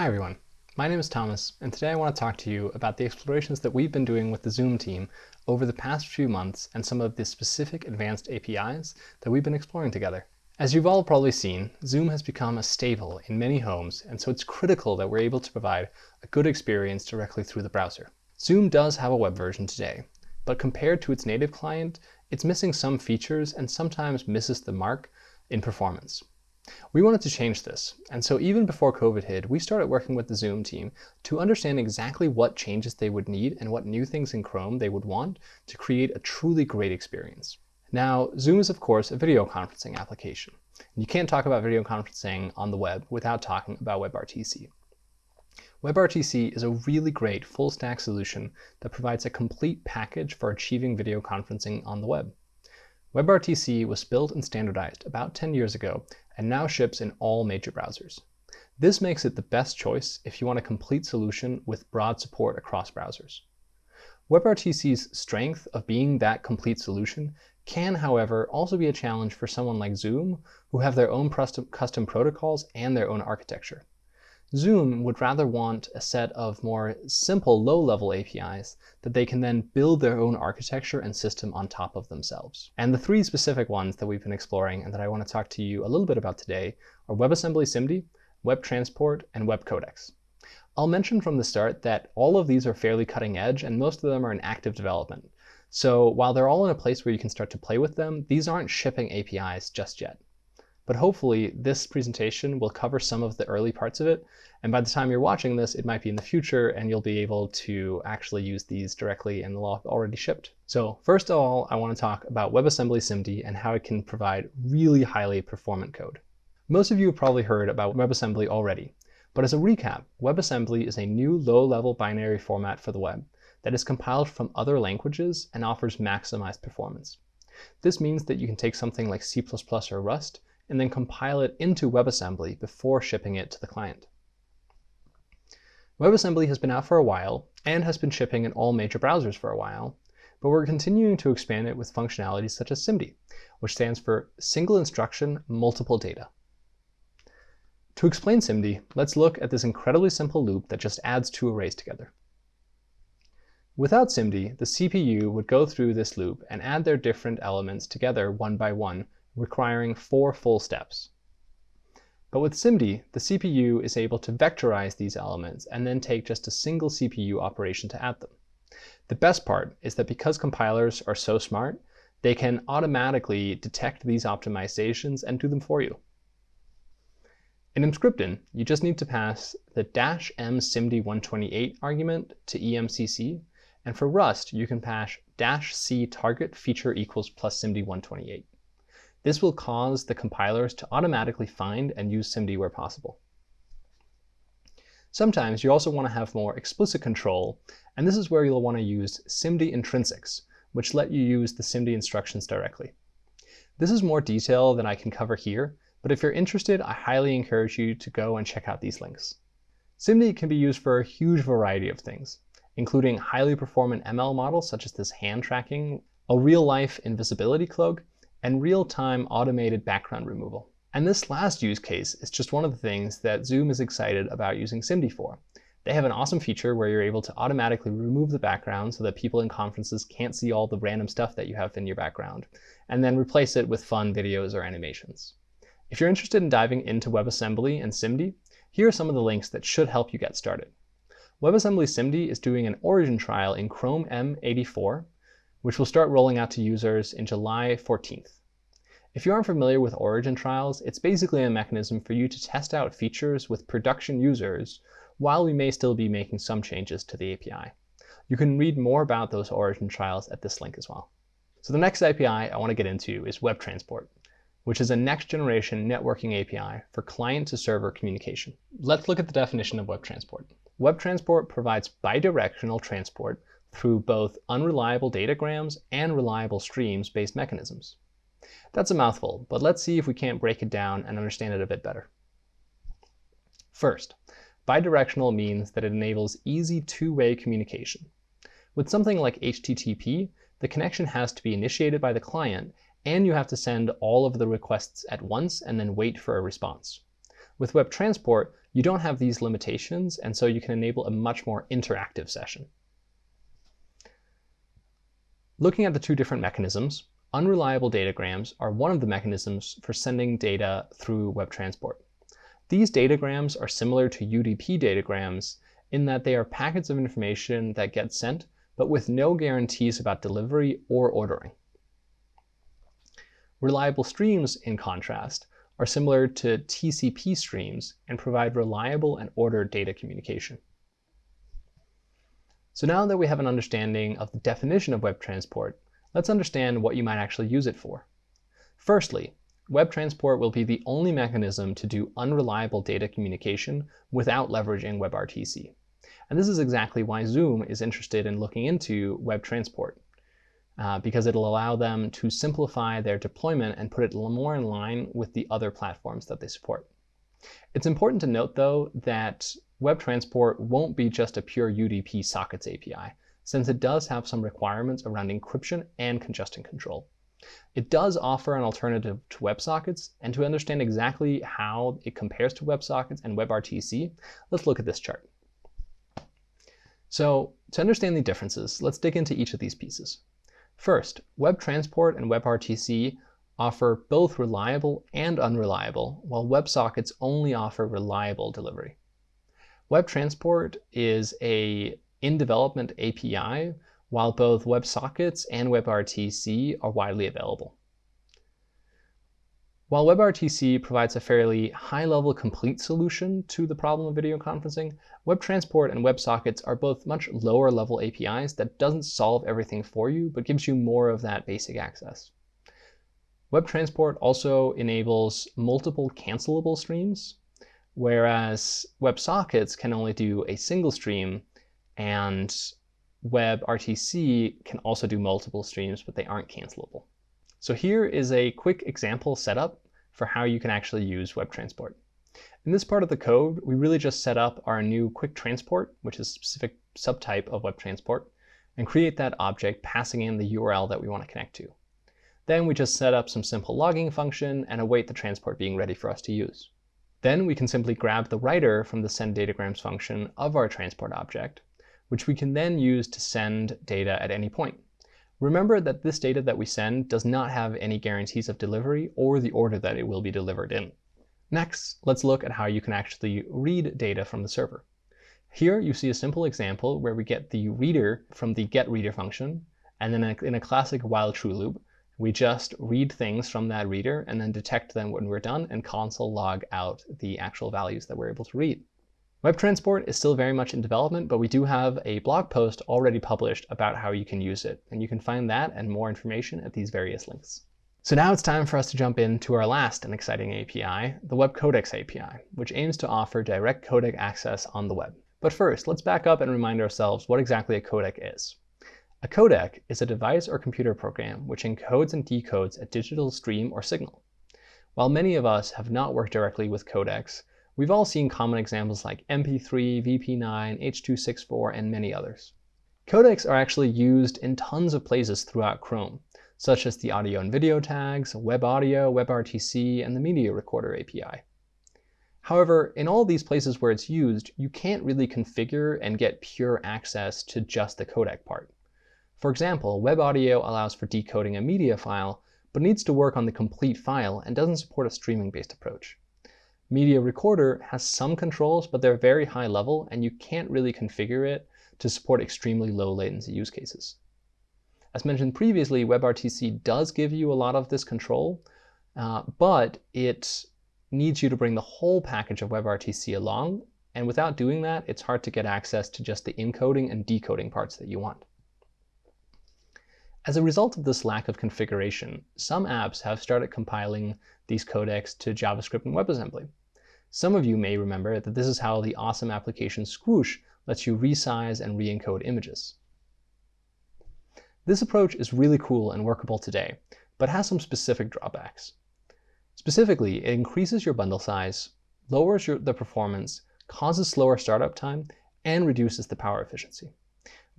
Hi everyone, my name is Thomas, and today I want to talk to you about the explorations that we've been doing with the Zoom team over the past few months and some of the specific advanced APIs that we've been exploring together. As you've all probably seen, Zoom has become a staple in many homes, and so it's critical that we're able to provide a good experience directly through the browser. Zoom does have a web version today, but compared to its native client, it's missing some features and sometimes misses the mark in performance. We wanted to change this, and so even before COVID hit, we started working with the Zoom team to understand exactly what changes they would need and what new things in Chrome they would want to create a truly great experience. Now, Zoom is of course a video conferencing application. You can't talk about video conferencing on the web without talking about WebRTC. WebRTC is a really great full stack solution that provides a complete package for achieving video conferencing on the web. WebRTC was built and standardized about 10 years ago and now ships in all major browsers. This makes it the best choice if you want a complete solution with broad support across browsers. WebRTC's strength of being that complete solution can, however, also be a challenge for someone like Zoom, who have their own custom protocols and their own architecture. Zoom would rather want a set of more simple low-level APIs that they can then build their own architecture and system on top of themselves. And the three specific ones that we've been exploring and that I want to talk to you a little bit about today are WebAssembly SIMD, Web Transport, and Web Codecs. I'll mention from the start that all of these are fairly cutting edge and most of them are in active development. So while they're all in a place where you can start to play with them, these aren't shipping APIs just yet. But hopefully this presentation will cover some of the early parts of it. And by the time you're watching this, it might be in the future and you'll be able to actually use these directly and they'll already shipped. So first of all, I want to talk about WebAssembly SIMD and how it can provide really highly performant code. Most of you have probably heard about WebAssembly already. But as a recap, WebAssembly is a new low-level binary format for the web that is compiled from other languages and offers maximized performance. This means that you can take something like C++ or Rust and then compile it into WebAssembly before shipping it to the client. WebAssembly has been out for a while and has been shipping in all major browsers for a while, but we're continuing to expand it with functionalities such as SIMD, which stands for Single Instruction Multiple Data. To explain SIMD, let's look at this incredibly simple loop that just adds two arrays together. Without SIMD, the CPU would go through this loop and add their different elements together one by one requiring four full steps. But with SIMD, the CPU is able to vectorize these elements and then take just a single CPU operation to add them. The best part is that because compilers are so smart, they can automatically detect these optimizations and do them for you. In Emscripten, you just need to pass the dash m SIMD128 argument to EMCC, and for Rust, you can pass dash c target feature equals plus SIMD128. This will cause the compilers to automatically find and use SIMD where possible. Sometimes you also want to have more explicit control, and this is where you'll want to use SIMD intrinsics, which let you use the SIMD instructions directly. This is more detail than I can cover here, but if you're interested, I highly encourage you to go and check out these links. SIMD can be used for a huge variety of things, including highly performant ML models such as this hand tracking, a real-life invisibility cloak, and real-time automated background removal. And this last use case is just one of the things that Zoom is excited about using SIMD for. They have an awesome feature where you're able to automatically remove the background so that people in conferences can't see all the random stuff that you have in your background, and then replace it with fun videos or animations. If you're interested in diving into WebAssembly and SIMD, here are some of the links that should help you get started. WebAssembly SIMD is doing an origin trial in Chrome M84, which will start rolling out to users in July 14th. If you aren't familiar with origin trials, it's basically a mechanism for you to test out features with production users while we may still be making some changes to the API. You can read more about those origin trials at this link as well. So the next API I want to get into is Web Transport, which is a next-generation networking API for client-to-server communication. Let's look at the definition of Web Transport. Web Transport provides bidirectional transport through both unreliable datagrams and reliable streams-based mechanisms. That's a mouthful, but let's see if we can't break it down and understand it a bit better. First, bidirectional means that it enables easy two-way communication. With something like HTTP, the connection has to be initiated by the client, and you have to send all of the requests at once and then wait for a response. With Web Transport, you don't have these limitations, and so you can enable a much more interactive session. Looking at the two different mechanisms, unreliable datagrams are one of the mechanisms for sending data through WebTransport. These datagrams are similar to UDP datagrams in that they are packets of information that get sent, but with no guarantees about delivery or ordering. Reliable streams, in contrast, are similar to TCP streams and provide reliable and ordered data communication. So now that we have an understanding of the definition of web transport, let's understand what you might actually use it for. Firstly, web transport will be the only mechanism to do unreliable data communication without leveraging WebRTC. And this is exactly why Zoom is interested in looking into WebTransport uh, because it'll allow them to simplify their deployment and put it more in line with the other platforms that they support. It's important to note, though, that WebTransport won't be just a pure UDP sockets API, since it does have some requirements around encryption and congestion control. It does offer an alternative to WebSockets, and to understand exactly how it compares to WebSockets and WebRTC, let's look at this chart. So to understand the differences, let's dig into each of these pieces. First, WebTransport and WebRTC offer both reliable and unreliable, while WebSockets only offer reliable delivery. WebTransport is a in-development API, while both WebSockets and WebRTC are widely available. While WebRTC provides a fairly high-level complete solution to the problem of video conferencing, WebTransport and WebSockets are both much lower-level APIs that doesn't solve everything for you, but gives you more of that basic access. WebTransport also enables multiple cancelable streams, whereas WebSockets can only do a single stream, and WebRTC can also do multiple streams, but they aren't cancelable. So here is a quick example setup for how you can actually use WebTransport. In this part of the code, we really just set up our new QuicTransport, which is a specific subtype of WebTransport, and create that object passing in the URL that we want to connect to. Then we just set up some simple logging function and await the transport being ready for us to use. Then we can simply grab the writer from the send datagrams function of our transport object, which we can then use to send data at any point. Remember that this data that we send does not have any guarantees of delivery or the order that it will be delivered in. Next, let's look at how you can actually read data from the server. Here you see a simple example where we get the reader from the getReader function, and then in a classic while true loop, we just read things from that reader and then detect them when we're done and console log out the actual values that we're able to read. WebTransport is still very much in development, but we do have a blog post already published about how you can use it, and you can find that and more information at these various links. So now it's time for us to jump into our last and exciting API, the Web Codecs API, which aims to offer direct codec access on the web. But first, let's back up and remind ourselves what exactly a codec is. A codec is a device or computer program which encodes and decodes a digital stream or signal. While many of us have not worked directly with codecs, We've all seen common examples like MP3, VP9, H.264, and many others. Codecs are actually used in tons of places throughout Chrome, such as the audio and video tags, WebAudio, WebRTC, and the Media Recorder API. However, in all these places where it's used, you can't really configure and get pure access to just the codec part. For example, WebAudio allows for decoding a media file, but needs to work on the complete file and doesn't support a streaming-based approach. Media Recorder has some controls, but they're very high level, and you can't really configure it to support extremely low latency use cases. As mentioned previously, WebRTC does give you a lot of this control, uh, but it needs you to bring the whole package of WebRTC along, and without doing that, it's hard to get access to just the encoding and decoding parts that you want. As a result of this lack of configuration, some apps have started compiling these codecs to JavaScript and WebAssembly. Some of you may remember that this is how the awesome application Squoosh lets you resize and re-encode images. This approach is really cool and workable today, but has some specific drawbacks. Specifically, it increases your bundle size, lowers your, the performance, causes slower startup time, and reduces the power efficiency.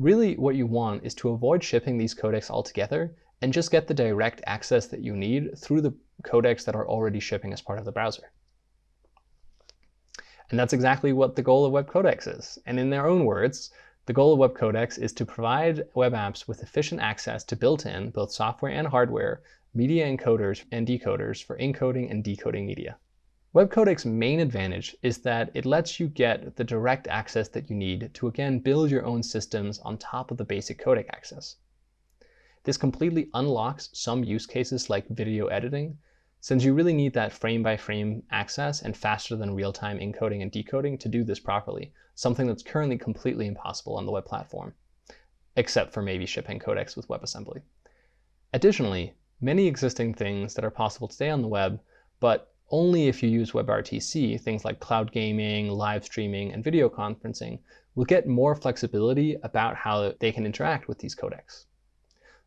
Really, what you want is to avoid shipping these codecs altogether and just get the direct access that you need through the codecs that are already shipping as part of the browser. And that's exactly what the goal of Web codecs is. And in their own words, the goal of Web codecs is to provide web apps with efficient access to built-in, both software and hardware, media encoders and decoders for encoding and decoding media. Web Codecs's main advantage is that it lets you get the direct access that you need to again build your own systems on top of the basic codec access. This completely unlocks some use cases like video editing, since you really need that frame-by-frame -frame access and faster than real-time encoding and decoding to do this properly, something that's currently completely impossible on the web platform, except for maybe shipping codecs with WebAssembly. Additionally, many existing things that are possible today on the web, but only if you use WebRTC, things like cloud gaming, live streaming, and video conferencing, will get more flexibility about how they can interact with these codecs.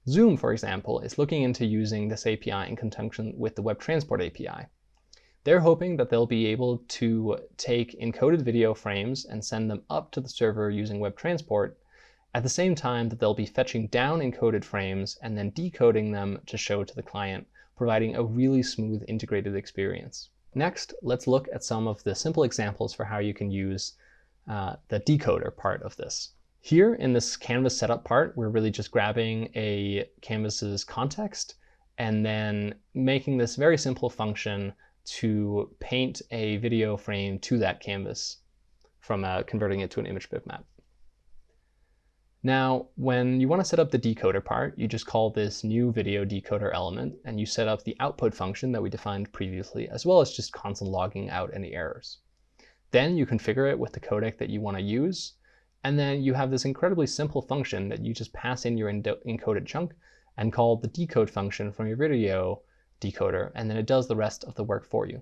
Zoom, for example, is looking into using this API in conjunction with the Web Transport API. They're hoping that they'll be able to take encoded video frames and send them up to the server using Web Transport at the same time that they'll be fetching down encoded frames and then decoding them to show to the client, providing a really smooth integrated experience. Next, let's look at some of the simple examples for how you can use uh, the decoder part of this. Here in this canvas setup part, we're really just grabbing a canvas's context and then making this very simple function to paint a video frame to that canvas from uh, converting it to an image bitmap. Now, when you want to set up the decoder part, you just call this new video decoder element, and you set up the output function that we defined previously, as well as just console logging out any errors. Then you configure it with the codec that you want to use, and then you have this incredibly simple function that you just pass in your encoded chunk and call the decode function from your video decoder, and then it does the rest of the work for you.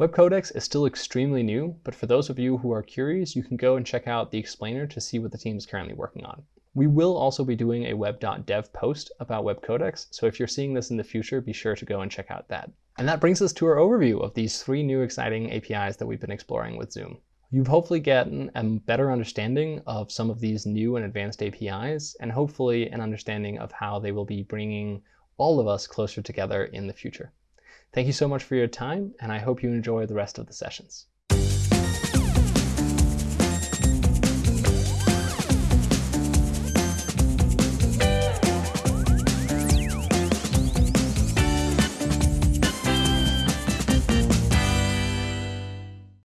Web Codecs is still extremely new, but for those of you who are curious, you can go and check out the explainer to see what the team is currently working on. We will also be doing a web.dev post about Web Codecs, so if you're seeing this in the future, be sure to go and check out that. And that brings us to our overview of these three new exciting APIs that we've been exploring with Zoom. You've hopefully gotten a better understanding of some of these new and advanced APIs, and hopefully an understanding of how they will be bringing all of us closer together in the future. Thank you so much for your time, and I hope you enjoy the rest of the sessions.